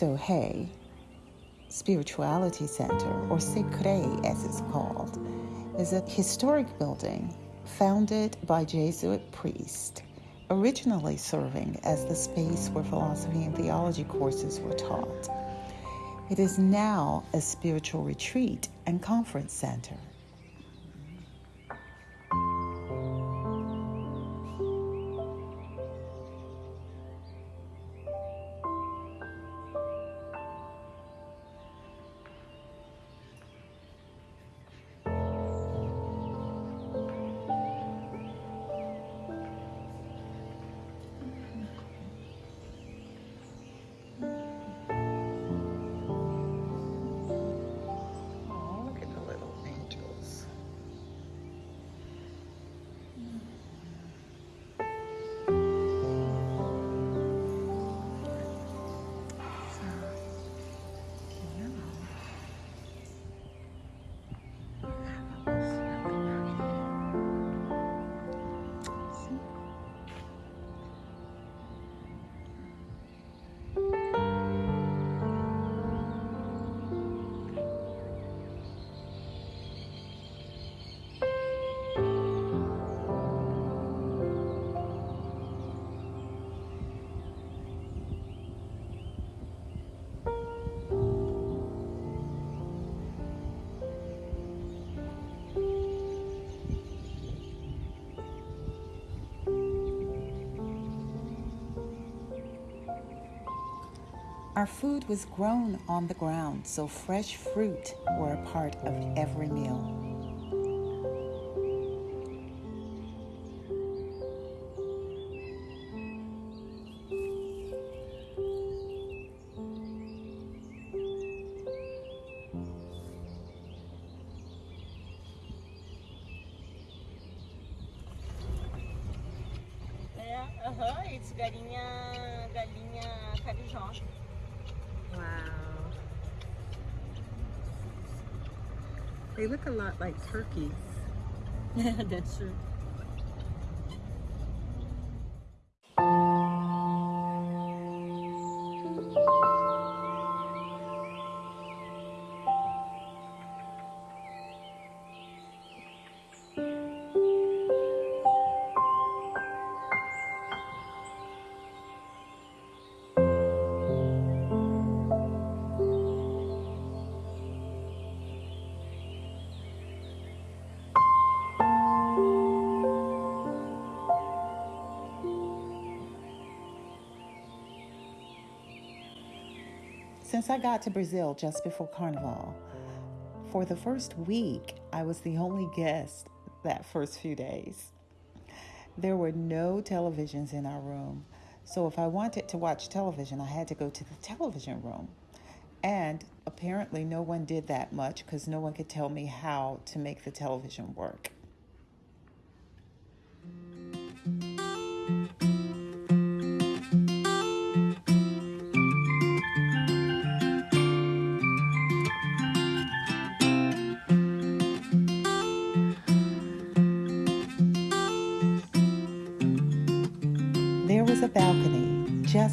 Cristo Rei Spirituality Center, or SECRE as it's called, is a historic building founded by Jesuit priests, originally serving as the space where philosophy and theology courses were taught. It is now a spiritual retreat and conference center. Our food was grown on the ground, so fresh fruit were a part of every meal. Aham, uh-huh, it's galinha, galinha They look a lot like turkeys. Yeah, That's true. Since I got to Brazil just before Carnival, for the first week, I was the only guest that first few days. There were no televisions in our room, so if I wanted to watch television, I had to go to the television room. And apparently, no one did that much because no one could tell me how to make the television work.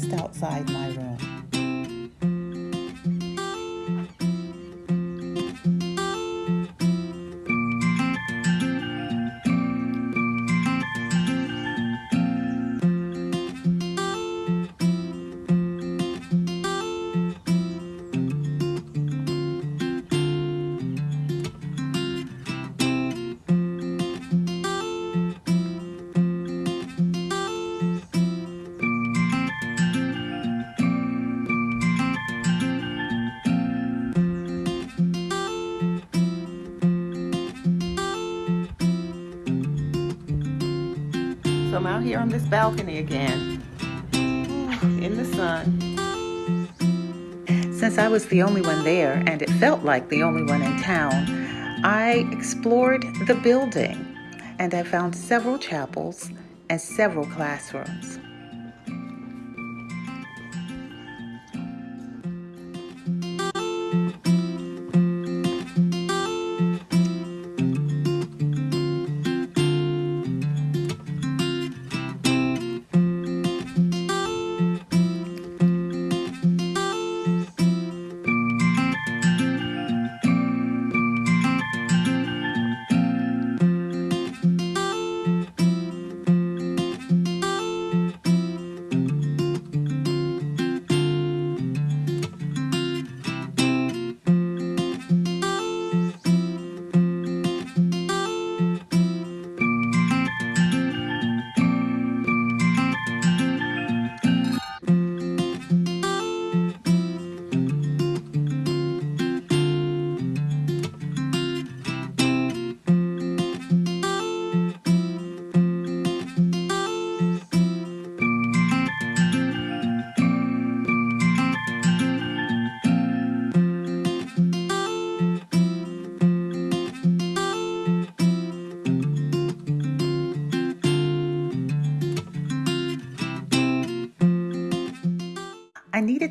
Just outside my room. So I'm out here on this balcony again in the sun. Since I was the only one there, and it felt like the only one in town, I explored the building and I found several chapels and several classrooms.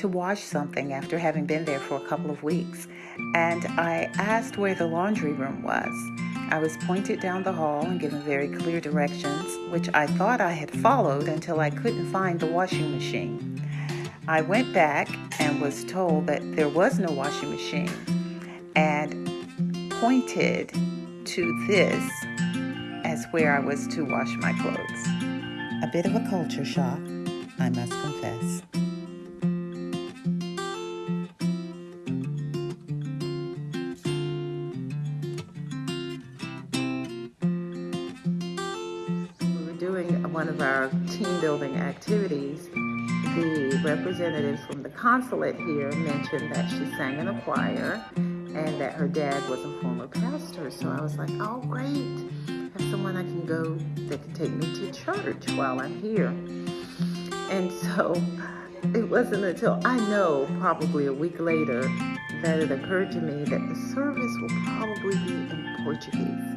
To wash something after having been there for a couple of weeks, and I asked where the laundry room was. I was pointed down the hall and given very clear directions, which I thought I had followed until I couldn't find the washing machine. I went back and was told that there was no washing machine and pointed to this as where I was to wash my clothes. A bit of a culture shock, I must confess. Representative from the consulate here mentioned that she sang in a choir and that her dad was a former pastor. So I was like, oh, great. Have someone I can go that can take me to church while I'm here. And so it wasn't until I know probably a week later that it occurred to me that the service will probably be in Portuguese.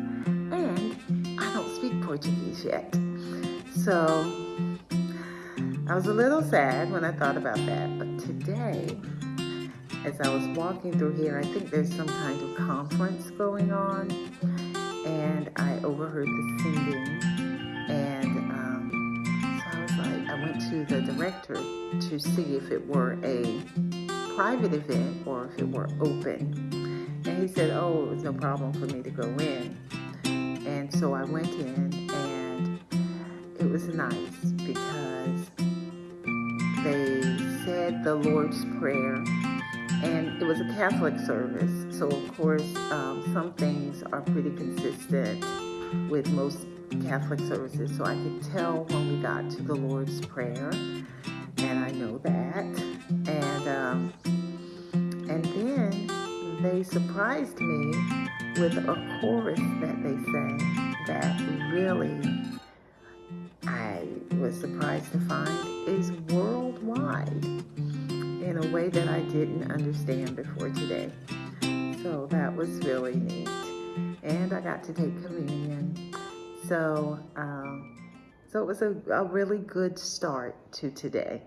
And I don't speak Portuguese yet. So I was a little sad when I thought about that. But today, as I was walking through here, I think there's some kind of conference going on, and I overheard the singing, and um, so I was like, I went to the director to see if it were a private event or if it were open, and he said, oh, it was no problem for me to go in, and so I went in, and it was nice because the Lord's Prayer and it was a Catholic service. So of course, um, some things are pretty consistent with most Catholic services. So I could tell when we got to the Lord's Prayer, and I know that. And um, and then they surprised me with a chorus that they sang that really I was surprised to find is worldwide in a way that I didn't understand before today. So that was really neat. And I got to take communion. So, um, so it was a, a really good start to today.